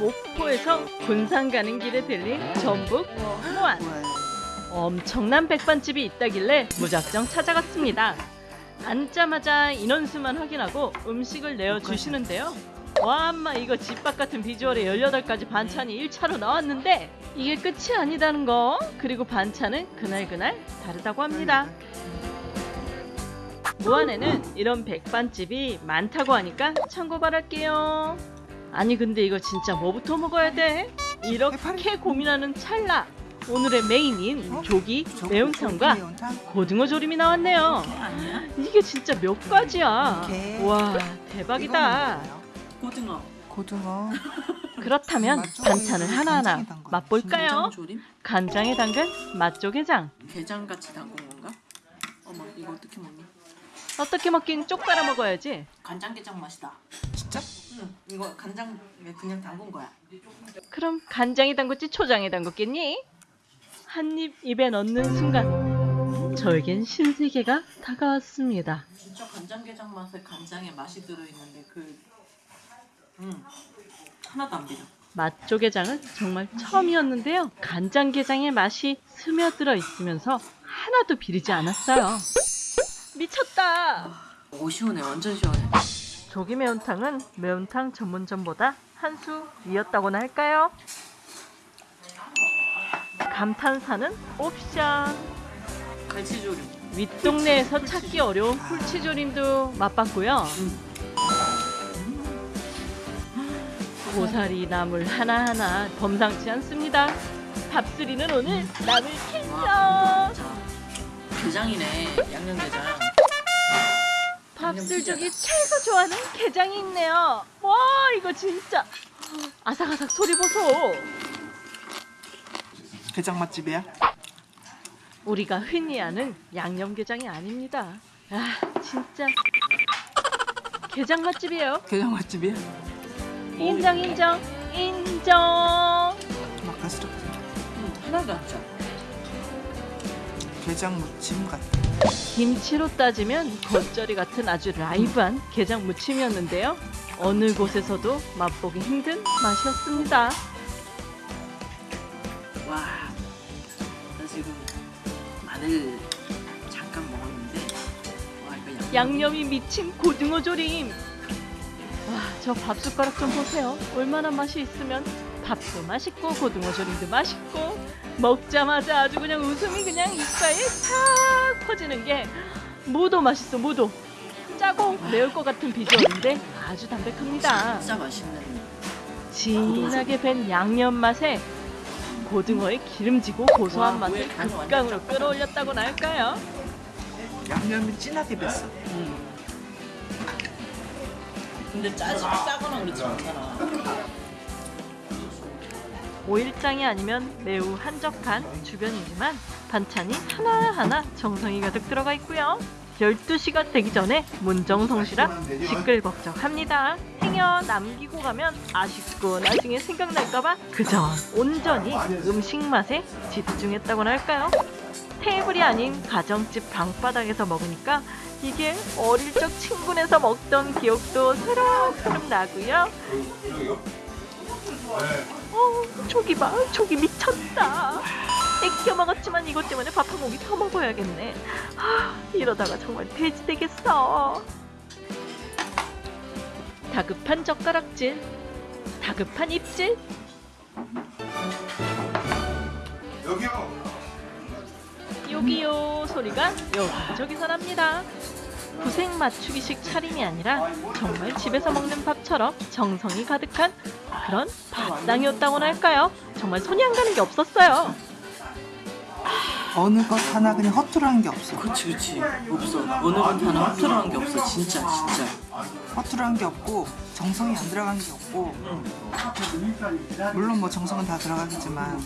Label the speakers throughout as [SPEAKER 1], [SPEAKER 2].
[SPEAKER 1] 목포에서 군산 가는 길에 들린 전북 호안 엄청난 백반집이 있다길래 무작정 찾아갔습니다. 앉자마자 인원수만 확인하고 음식을 내어주시는데요. 와, 엄마 이거 집밥 같은 비주얼에 18가지 반찬이 1차로 나왔는데 이게 끝이 아니다는 거. 그리고 반찬은 그날그날 다르다고 합니다. 무안에는 이런 백반집이 많다고 하니까 참고 바랄게요. 아니 근데 이거 진짜 뭐부터 먹어야 돼? 이렇게 고민하는 찰나 오늘의 메인인 조기 매운탕과 고등어 조림이 나왔네요. 이게 진짜 몇 가지야?
[SPEAKER 2] 이렇게.
[SPEAKER 1] 와 대박이다.
[SPEAKER 3] 고등어.
[SPEAKER 2] 고등어
[SPEAKER 1] 그렇다면 반찬을 하나하나. 맛볼까요?
[SPEAKER 3] 간장 조림?
[SPEAKER 1] 간장에 담근 맛조개장.
[SPEAKER 3] 게장 같이 담근 건가? 어머 이거 어떻게 먹니?
[SPEAKER 1] 어떻게 먹긴 쪽 빨아 먹어야지.
[SPEAKER 3] 간장게장 맛이다.
[SPEAKER 2] 진짜?
[SPEAKER 3] 응. 이거 간장에 그냥 담근 거야.
[SPEAKER 1] 그럼 간장에 담궜지 초장에 담궜겠니? 한 입 입에 넣는 순간 저에겐 신세계가 다가왔습니다.
[SPEAKER 3] 진짜 간장게장 맛에 간장에 맛이 들어있는데 그 음. 하나도 안 비려.
[SPEAKER 1] 맛조개장은 정말 처음이었는데요. 간장게장의 맛이 스며들어 있으면서 하나도 비리지 않았어요. 미쳤다!
[SPEAKER 3] 오 시원해 완전 시원해.
[SPEAKER 1] 조기 매운탕은 매운탕 전문점보다 한 수 위였다고나 할까요? 감탄사는 옵션.
[SPEAKER 3] 갈치조림.
[SPEAKER 1] 윗동네에서 찾기 어려운 풀치조림도 맛봤고요. 고사리 나물 하나하나 범상치 않습니다. 밥수리는 오늘 나물.
[SPEAKER 3] 진짜 게장이네 양념게장.
[SPEAKER 1] 밥술족이 최고 좋아하는 게장이 있네요. 와 이거 진짜 아삭아삭 소리 보소.
[SPEAKER 2] 게장 맛집이야?
[SPEAKER 1] 우리가 흔히 아는 양념게장이 아닙니다. 아 진짜 게장 맛집이에요.
[SPEAKER 2] 게장 맛집이야?
[SPEAKER 1] 인정 인정 인정.
[SPEAKER 2] 막가스럽게
[SPEAKER 3] 응, 하나도 안 짜.
[SPEAKER 2] 게장 무침 같아
[SPEAKER 1] 김치로 따지면 겉절이 같은 아주 라이브한 게장 무침이었는데요. 어느 곳에서도 맛보기 힘든 맛이었습니다.
[SPEAKER 3] 와, 나 지금 마늘 잠깐 먹었는데 와 이거 양념.
[SPEAKER 1] 양념이 미친 고등어 조림. 와, 저 밥숟가락 좀 보세요. 얼마나 맛이 있으면 밥도 맛있고 고등어 조림도 맛있고 먹자마자 아주 그냥 웃음이 그냥 이빨에 탁 퍼지는 게 무도 맛있어 무도. 짜고 매울 것 같은 비주얼인데 아주 담백합니다.
[SPEAKER 3] 진짜 맛있는.
[SPEAKER 1] 진하게 밴 양념 맛에 고등어의 기름지고 고소한
[SPEAKER 3] 와,
[SPEAKER 1] 맛을 극강으로. 끌어올렸다고나 할까요?
[SPEAKER 2] 양념이 진하게 뱄어
[SPEAKER 3] 음. 근데 짜지 짜거나 그렇지 않잖아.
[SPEAKER 1] 오일장이 아니면 매우 한적한 주변이지만 반찬이 하나하나 정성이 가득 들어가 있고요. 12시가 되기 전에 문정성시라 시끌벅적합니다. 행여 남기고 가면 아쉽고 나중에 생각날까봐 그저 온전히 음식 맛에 집중했다고나 할까요? 테이블이 아닌 가정집 방바닥에서 먹으니까 이게 어릴 적 친구네서 먹던 기억도 새록새록 나고요. 어, 조기 봐. 조기 미쳤다. 애껴 먹었지만 이것 때문에 밥 한 공기 더 먹어야겠네. 아, 이러다가 정말 돼지 되겠어. 다급한 젓가락질, 다급한 입질.
[SPEAKER 4] 여기요.
[SPEAKER 1] 요기요 소리가 여기저기서 납니다. 구색 맞추기식 차림이 아니라 정말 집에서 먹는 밥처럼 정성이 가득한 그런 밥상이었다고나 할까요? 정말 손이 안 가는 게 없었어요.
[SPEAKER 2] 어느 것 하나 그냥 허투루한 게 없어
[SPEAKER 3] 그렇지 그렇지 없어. 어느 건 하나 허투루한 게 없어 진짜 진짜.
[SPEAKER 2] 허투루한 게 없고 정성이 안 들어간 게 없고 물론 뭐 정성은 다 들어가겠지만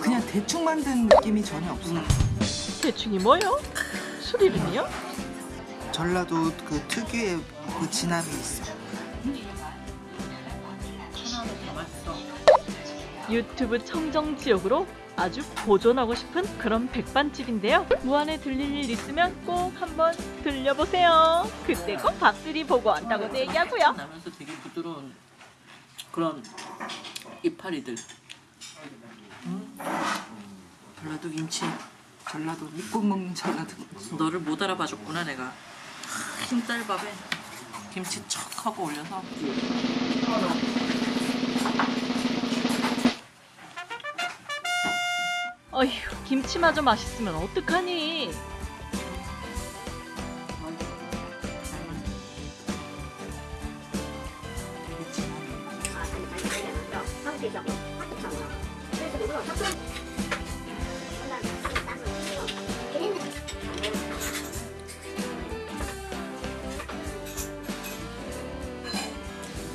[SPEAKER 2] 그냥 대충 만든 느낌이 전혀 없어
[SPEAKER 1] 대충이 뭐요? 수리름이요?
[SPEAKER 2] 전라도 그 특유의 그 진함이 있어
[SPEAKER 3] 하나도 다 맛있어.
[SPEAKER 1] 유튜브 청정 지역으로 아주 보존하고 싶은 그런 백반집인데요. 무안에 들릴 일 있으면 꼭 한번 들려보세요. 그때 꼭 박들이 보고 왔다고 얘기하고요.
[SPEAKER 3] 나면서 되게 부드러운 그런 이파리들. 음. 전라도 김치.
[SPEAKER 2] 전라도 믿고 먹는 전라도.
[SPEAKER 3] 너를 못 알아봐줬구나 내가. 흰쌀밥에 김치 척 하고 올려서.
[SPEAKER 1] 어휴, 김치마저 맛있으면 어떡하니?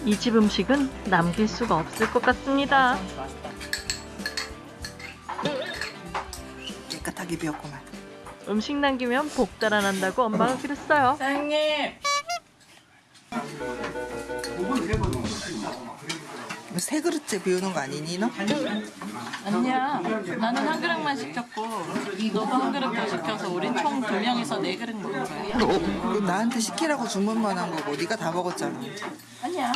[SPEAKER 1] 이 집 음식은 남길 수가 없을 것 같습니다.
[SPEAKER 2] 깨끗하게 비웠구만.
[SPEAKER 1] 음식 남기면 복 달아난다고 엄마가 그랬어요.
[SPEAKER 3] 사장님.
[SPEAKER 2] 뭐세 그릇째 비우는 거 아니니 너?
[SPEAKER 3] 아니야. 나는 한 그릇만 시켰고 너도 한 그릇 더 시켜서 우린 총두 명이서 네 그릇 먹은 거야.
[SPEAKER 2] 너 나한테 시키라고 주문만 한 거고 네가 다 먹었잖아.
[SPEAKER 3] 아니야.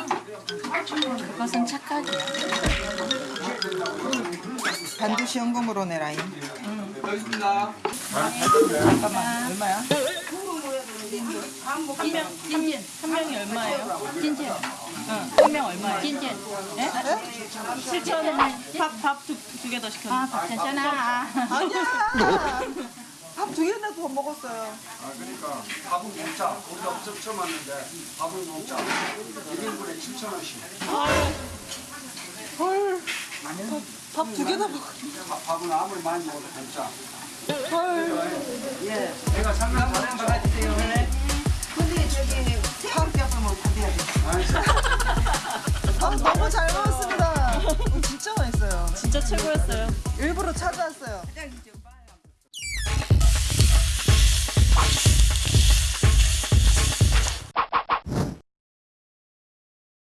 [SPEAKER 3] 그것은 착각이야.
[SPEAKER 2] 반드시 현금으로 내라잉.
[SPEAKER 3] 잠깐만. 얼마야? 한 명, 찐찐. 한 명이 얼마예요? 찐찐. 응. 한명 얼마예요? 찐찐. 예? 7천 원. 밥밥두 개 더 시켰는데. 아, 밥 괜찮아.
[SPEAKER 2] 아니야. 밥 두 개나 더 먹었어요.
[SPEAKER 4] 아 그러니까 밥은 먹자. 우리 없어 처음 왔는데 밥은 먹자. 1인분에 7천 원씩.
[SPEAKER 2] 헐. 밥 두 개나 먹.
[SPEAKER 4] 밥- 밥은 아무리 많이 먹어도 먹자.
[SPEAKER 2] 헐.
[SPEAKER 4] 예. 내가 상관 다른 거 해주세요.
[SPEAKER 2] 근데 저기 뭐 받아야 돼. 아 너무 잘 먹었습니다. 어, 진짜 맛있어요.
[SPEAKER 1] 진짜 최고였어요.
[SPEAKER 2] 일부러 찾아왔어요.